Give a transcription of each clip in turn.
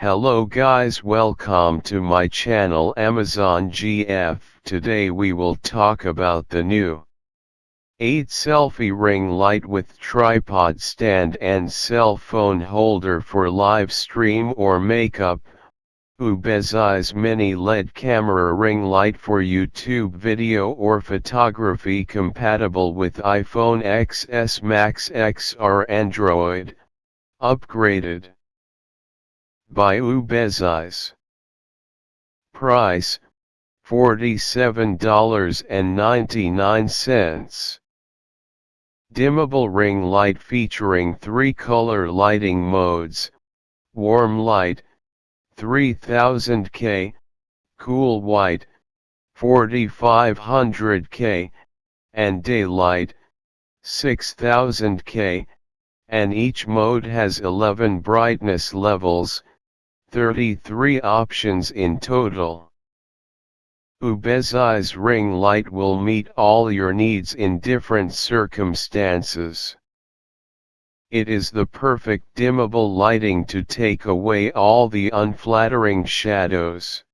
Hello guys welcome to my channel Amazon GF. Today we will talk about the new 8 selfie ring light with tripod stand and cell phone holder for live stream or makeup. UBeesize mini LED camera ring light for YouTube video or photography compatible with iPhone XS Max XR Android. Upgraded by UBeesize. Price $47.99. Dimmable ring light featuring three color lighting modes warm light 3000K, cool white 4500K, and daylight 6000K, and each mode has 11 brightness levels, 33 options in total. UBeesize ring light will meet all your needs in different circumstances. It is the perfect dimmable lighting to take away all the unflattering shadows.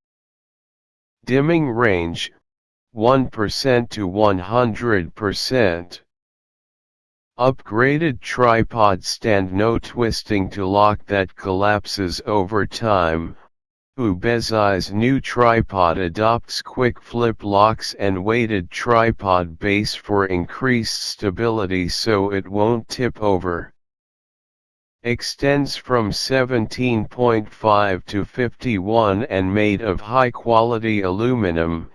Dimming range 1% to 100%. Upgraded tripod stand no twisting to lock that collapses over time. UBeesize new tripod adopts quick flip locks and weighted tripod base for increased stability so it won't tip over extends from 17.5 to 51 and made of high-quality aluminum,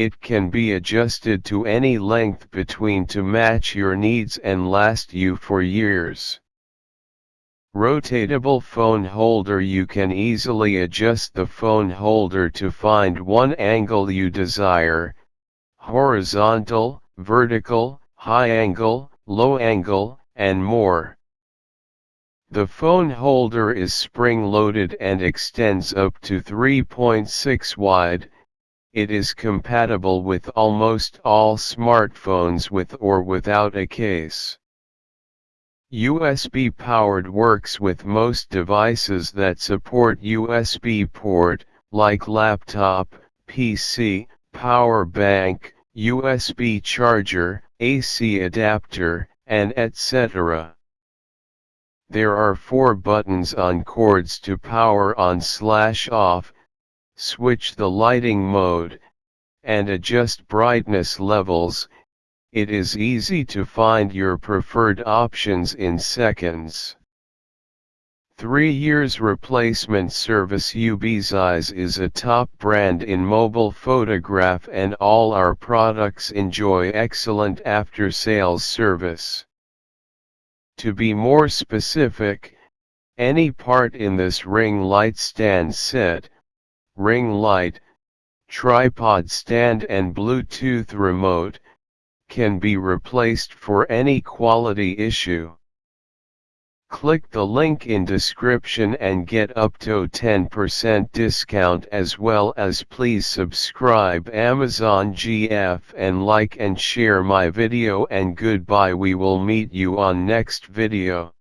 it can be adjusted to any length between to match your needs and last you for years. Rotatable phone holder You can easily adjust the phone holder to find one angle you desire, horizontal, vertical, high angle, low angle, and more. The phone holder is spring-loaded and extends up to 3.6 wide. It is compatible with almost all smartphones with or without a case. USB powered works with most devices that support USB port, like laptop, PC, power bank, USB charger, AC adapter, and etc. There are four buttons on cords to power on slash off, switch the lighting mode, and adjust brightness levels, it is easy to find your preferred options in seconds. 3 years replacement service UBeesize is a top brand in mobile photograph and all our products enjoy excellent after-sales service. To be more specific, any part in this ring light stand set, ring light, tripod stand and Bluetooth remote, can be replaced for any quality issue. Click the link in description and get up to 10% discount as well as please subscribe Amazon GF and like and share my video and goodbye we will meet you on next video.